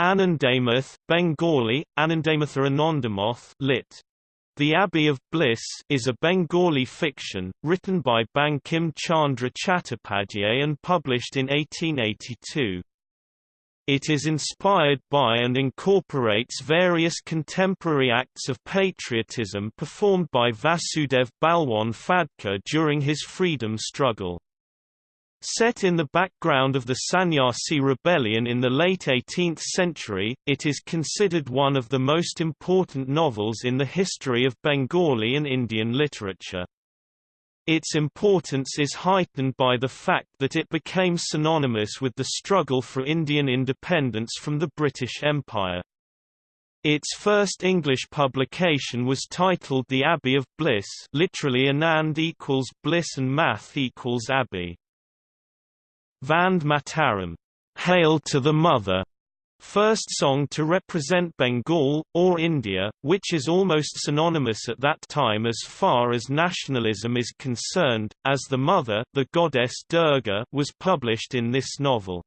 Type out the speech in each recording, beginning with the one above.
Anandamath, Bengali, Anandamatha Anandamoth lit. The Abbey of Bliss is a Bengali fiction, written by Bankim Chandra Chattopadhyay and published in 1882. It is inspired by and incorporates various contemporary acts of patriotism performed by Vasudev Balwant Phadke during his freedom struggle. Set in the background of the Sannyasi rebellion in the late 18th century, it is considered one of the most important novels in the history of Bengali and Indian literature. Its importance is heightened by the fact that it became synonymous with the struggle for Indian independence from the British Empire. Its first English publication was titled The Abbey of Bliss literally Anand equals Bliss and Math equals Abbey. Vande Mataram, Hail to the Mother, first song to represent Bengal, or India, which is almost synonymous at that time as far as nationalism is concerned, as the mother the goddess Durga was published in this novel.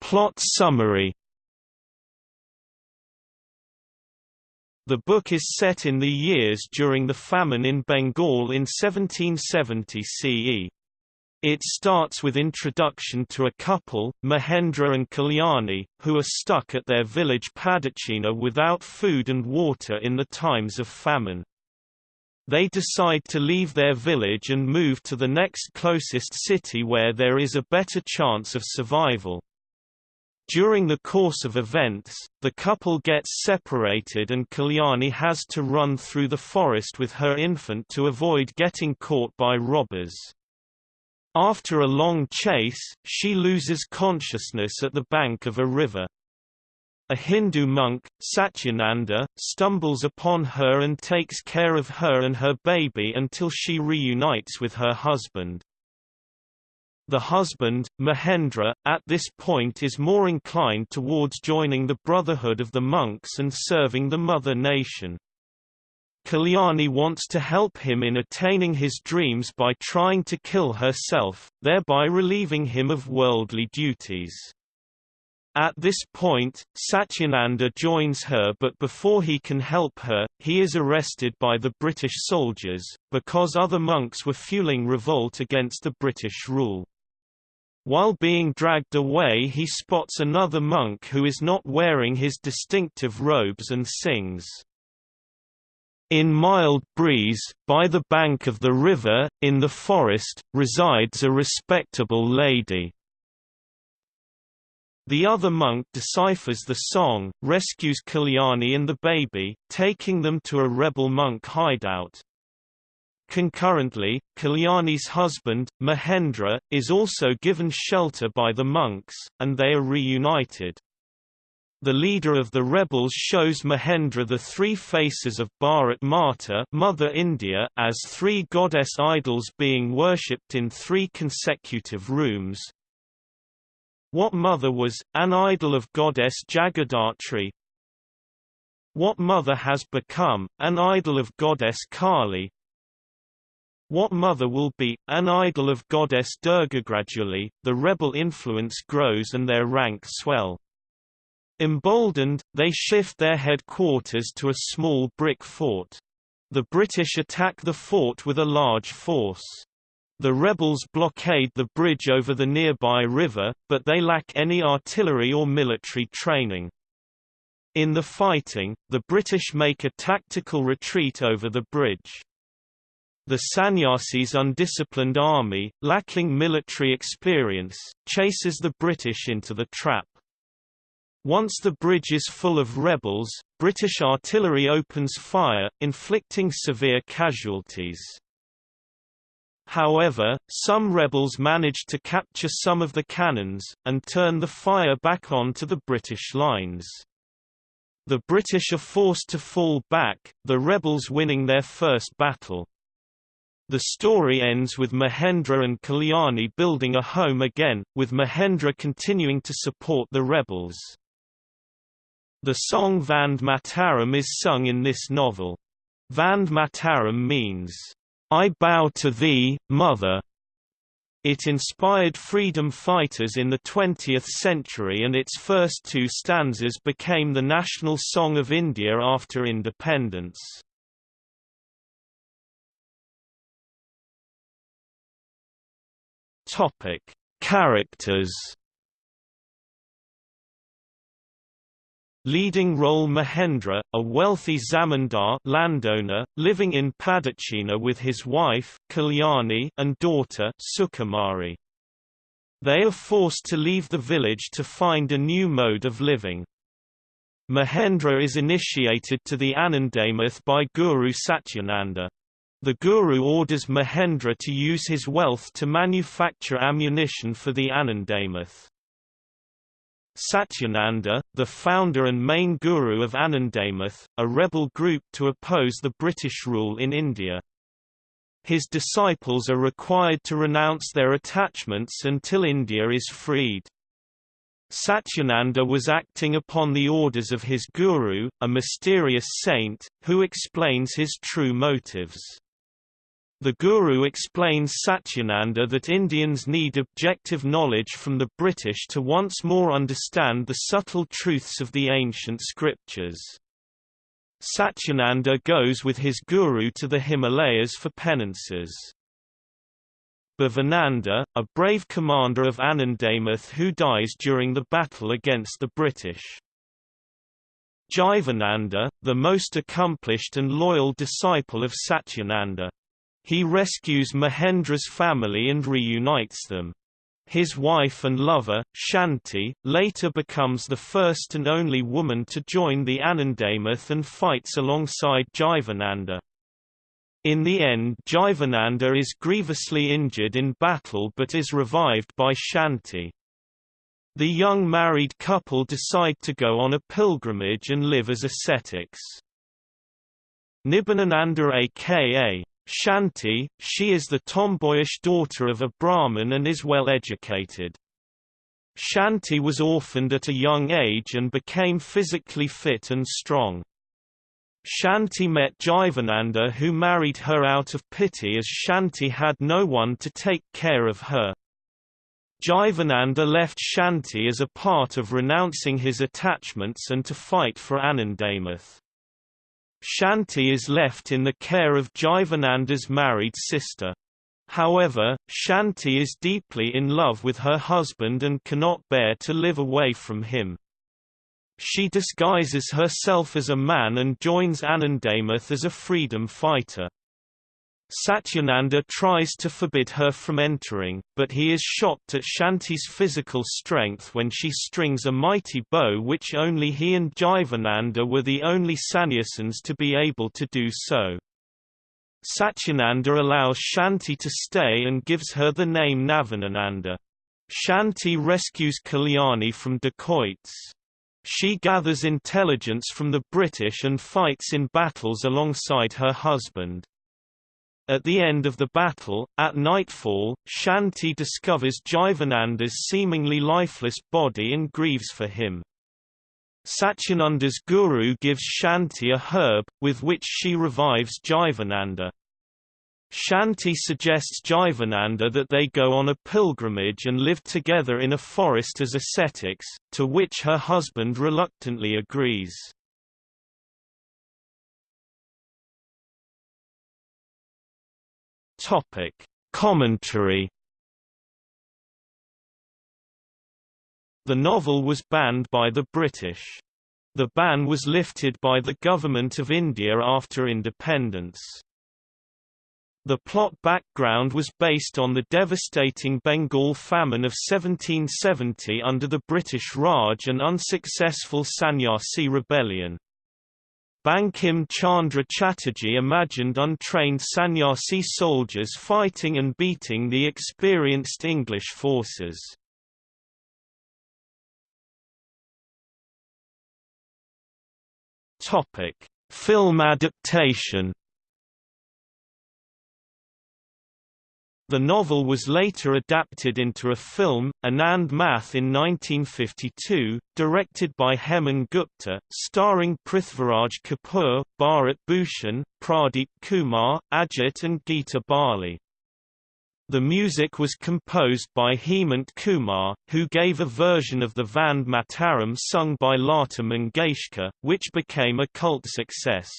Plot summary The book is set in the years during the famine in Bengal in 1770 CE. It starts with introduction to a couple, Mahendra and Kalyani, who are stuck at their village Padachinha without food and water in the times of famine. They decide to leave their village and move to the next closest city where there is a better chance of survival. During the course of events, the couple gets separated and Kalyani has to run through the forest with her infant to avoid getting caught by robbers. After a long chase, she loses consciousness at the bank of a river. A Hindu monk, Satyananda, stumbles upon her and takes care of her and her baby until she reunites with her husband. The husband, Mahendra, at this point is more inclined towards joining the Brotherhood of the Monks and serving the mother nation. Kalyani wants to help him in attaining his dreams by trying to kill herself, thereby relieving him of worldly duties. At this point, Satyananda joins her but before he can help her, he is arrested by the British soldiers, because other monks were fueling revolt against the British rule. While being dragged away he spots another monk who is not wearing his distinctive robes and sings. In mild breeze, by the bank of the river, in the forest, resides a respectable lady. The other monk deciphers the song, rescues Kalyani and the baby, taking them to a rebel monk hideout. Concurrently, Kalyani's husband, Mahendra, is also given shelter by the monks, and they are reunited. The leader of the rebels shows Mahendra the three faces of Bharat Mata Mother India as three goddess idols being worshipped in three consecutive rooms. What mother was, an idol of goddess Jagaddhatri? What mother has become, an idol of goddess Kali? What Mother will be, an idol of goddess Durga gradually, the rebel influence grows and their rank swell. Emboldened, they shift their headquarters to a small brick fort. The British attack the fort with a large force. The rebels blockade the bridge over the nearby river, but they lack any artillery or military training. In the fighting, the British make a tactical retreat over the bridge. The Sannyasi's undisciplined army, lacking military experience, chases the British into the trap. Once the bridge is full of rebels, British artillery opens fire, inflicting severe casualties. However, some rebels manage to capture some of the cannons, and turn the fire back on to the British lines. The British are forced to fall back, the rebels winning their first battle. The story ends with Mahendra and Kalyani building a home again, with Mahendra continuing to support the rebels. The song Vande Mataram is sung in this novel. Vande Mataram means, I bow to thee, mother. It inspired freedom fighters in the 20th century and its first two stanzas became the national song of India after independence. Topic: Characters. Leading role Mahendra, a wealthy zamindar landowner, living in Padachinha with his wife Kalyani and daughter Sukumari. They are forced to leave the village to find a new mode of living. Mahendra is initiated to the Anandamath by Guru Satyananda. The Guru orders Mahendra to use his wealth to manufacture ammunition for the Anandamath. Satyananda, the founder and main guru of Anandamath, a rebel group to oppose the British rule in India. His disciples are required to renounce their attachments until India is freed. Satyananda was acting upon the orders of his guru, a mysterious saint, who explains his true motives. The Guru explains Satyananda that Indians need objective knowledge from the British to once more understand the subtle truths of the ancient scriptures. Satyananda goes with his guru to the Himalayas for penances. Bhavananda, a brave commander of Anandamath who dies during the battle against the British. Jivananda, the most accomplished and loyal disciple of Satyananda. He rescues Mahendra's family and reunites them. His wife and lover, Shanti, later becomes the first and only woman to join the Anandamath and fights alongside Jivananda. In the end Jivananda is grievously injured in battle but is revived by Shanti. The young married couple decide to go on a pilgrimage and live as ascetics. Nabinananda aka Shanti, she is the tomboyish daughter of a Brahmin and is well educated. Shanti was orphaned at a young age and became physically fit and strong. Shanti met Jivananda who married her out of pity as Shanti had no one to take care of her. Jivananda left Shanti as a part of renouncing his attachments and to fight for Anandamath. Shanti is left in the care of Jivananda's married sister. However, Shanti is deeply in love with her husband and cannot bear to live away from him. She disguises herself as a man and joins Anandamath as a freedom fighter. Satyananda tries to forbid her from entering, but he is shocked at Shanti's physical strength when she strings a mighty bow which only he and Jivananda were the only sannyasins to be able to do so. Satyananda allows Shanti to stay and gives her the name Nabinananda. Shanti rescues Kalyani from dacoits. She gathers intelligence from the British and fights in battles alongside her husband. At the end of the battle, at nightfall, Shanti discovers Jivananda's seemingly lifeless body and grieves for him. Satyananda's guru gives Shanti a herb, with which she revives Jivananda. Shanti suggests Jivananda that they go on a pilgrimage and live together in a forest as ascetics, to which her husband reluctantly agrees. Topic: Commentary. The novel was banned by the British. The ban was lifted by the Government of India after independence. The plot background was based on the devastating Bengal famine of 1770 under the British Raj and unsuccessful Sannyasi rebellion. Bankim Chandra Chatterjee imagined untrained sannyasi soldiers fighting and beating the experienced English forces. Film adaptation The novel was later adapted into a film, Anand Math in 1952, directed by Hemen Gupta, starring Prithviraj Kapoor, Bharat Bhushan, Pradeep Kumar, Ajit and Geeta Bali. The music was composed by Hemant Kumar, who gave a version of the Vande Mataram sung by Lata Mangeshkar, which became a cult success.